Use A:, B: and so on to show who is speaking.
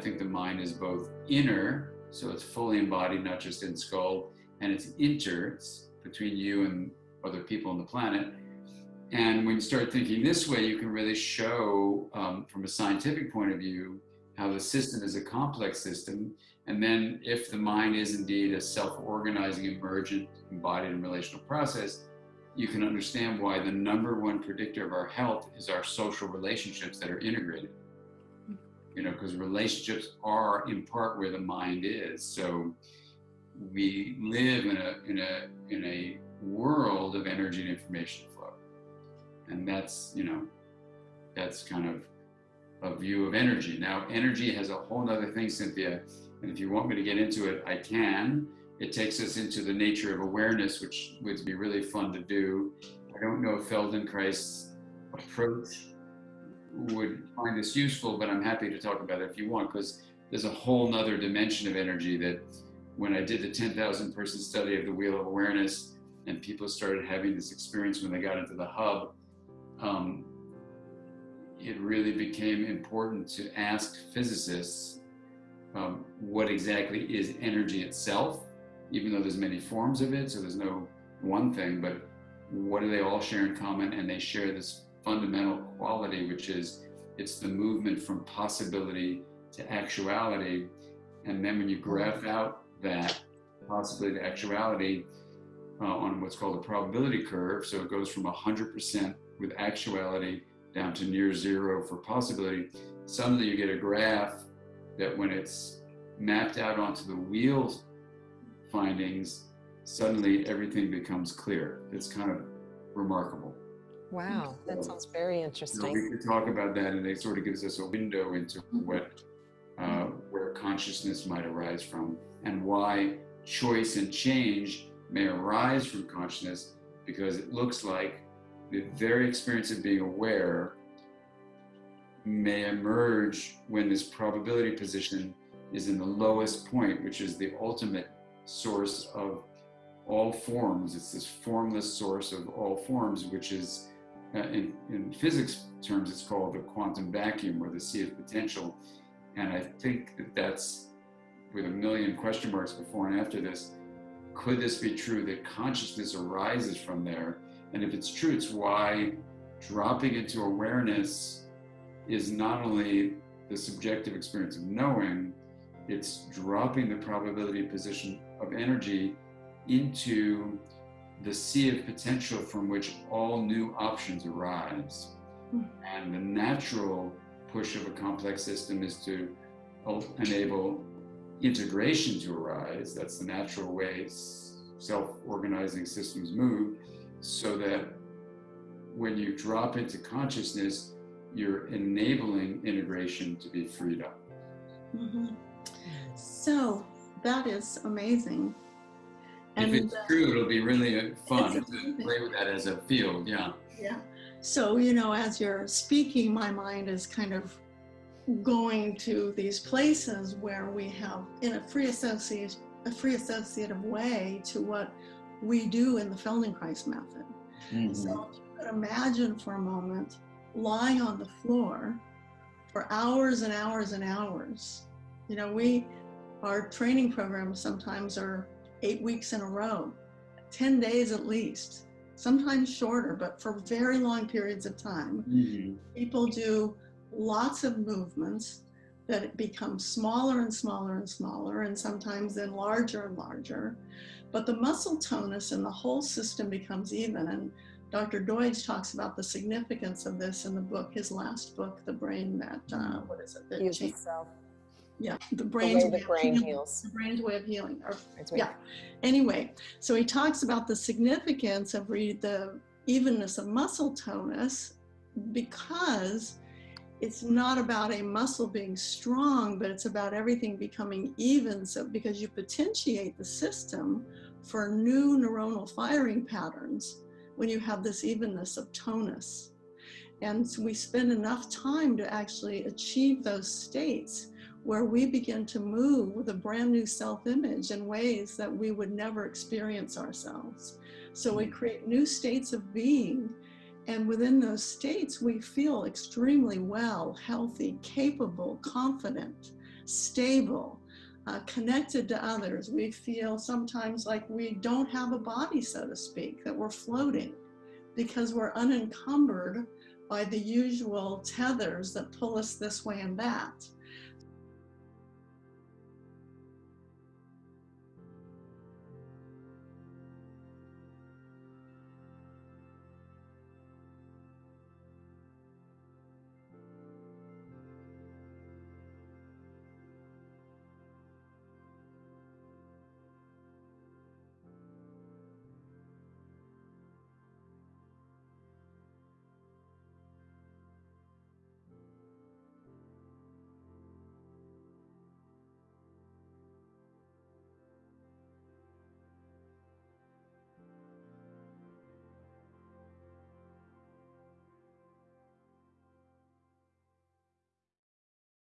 A: think the mind is both inner, so it's fully embodied, not just in skull, and it's inter, it's between you and other people on the planet. And when you start thinking this way, you can really show um, from a scientific point of view how the system is a complex system. And then if the mind is indeed a self-organizing, emergent, embodied and relational process, you can understand why the number one predictor of our health is our social relationships that are integrated. You know, because relationships are in part where the mind is. So we live in a, in a, in a world of energy and information flow. And that's, you know, that's kind of a view of energy. Now, energy has a whole other thing, Cynthia. And if you want me to get into it, I can. It takes us into the nature of awareness, which would be really fun to do. I don't know if Feldenkrais's approach would find this useful, but I'm happy to talk about it if you want, because there's a whole nother dimension of energy that when I did the 10,000 person study of the Wheel of Awareness and people started having this experience when they got into the hub, um, it really became important to ask physicists um, what exactly is energy itself, even though there's many forms of it, so there's no one thing, but what do they all share in common? And they share this fundamental quality, which is it's the movement from possibility to actuality. And then when you graph out that possibility to actuality uh, on what's called a probability curve, so it goes from 100% with actuality down to near zero for possibility, suddenly you get a graph that when it's mapped out onto the wheel findings, suddenly everything becomes clear. It's kind of remarkable.
B: Wow, that sounds very interesting.
A: So we could talk about that, and it sort of gives us a window into mm-hmm. what uh, where consciousness might arise from, and why choice and change may arise from consciousness, because it looks like the very experience of being aware may emerge when this probability position is in the lowest point, which is the ultimate source of all forms. It's this formless source of all forms, which is, uh, in, in physics terms, it's called the quantum vacuum or the sea of potential. And I think that that's, with a million question marks before and after this, could this be true that consciousness arises from there? And if it's true, it's why dropping into awareness is not only the subjective experience of knowing, it's dropping the probability position of energy into the sea of potential from which all new options arise. Hmm. And the natural push of a complex system is to enable integration to arise. That's the natural way self-organizing systems move so that when you drop into consciousness, you're enabling integration to be freed up. Mm -hmm.
C: So that is amazing.
A: And if it's uh, true, it'll be really uh, fun to play with that as a field. Yeah.
C: Yeah. So, you know, as you're speaking, my mind is kind of going to these places where we have in a free associate, a free associative way to what we do in the Feldenkrais method. Mm -hmm. So if you could imagine for a moment lying on the floor for hours and hours and hours. You know, we, our training programs sometimes are eight weeks in a row, 10 days at least, sometimes shorter, but for very long periods of time. Mm -hmm. People do lots of movements that become smaller and smaller and smaller, and sometimes then larger and larger. But the muscle tonus and the whole system becomes even. And Dr. Doidge talks about the significance of this in the book, his last book, The Brain That, uh, mm-hmm. what is it? That
B: Heals itself.
C: Yeah, the brain's
B: the way the brain
C: healing,
B: heals.
C: The brain's way of healing. Or, yeah. Anyway, so he talks about the significance of the evenness of muscle tonus because it's not about a muscle being strong, but it's about everything becoming even. So because you potentiate the system for new neuronal firing patterns when you have this evenness of tonus. And so we spend enough time to actually achieve those states where we begin to move with a brand new self-image in ways that we would never experience ourselves. So we hmm. create new states of being and within those states, we feel extremely well, healthy, capable, confident, stable, uh, connected to others. We feel sometimes like we don't have a body, so to speak, that we're floating because we're unencumbered by the usual tethers that pull us this way and that.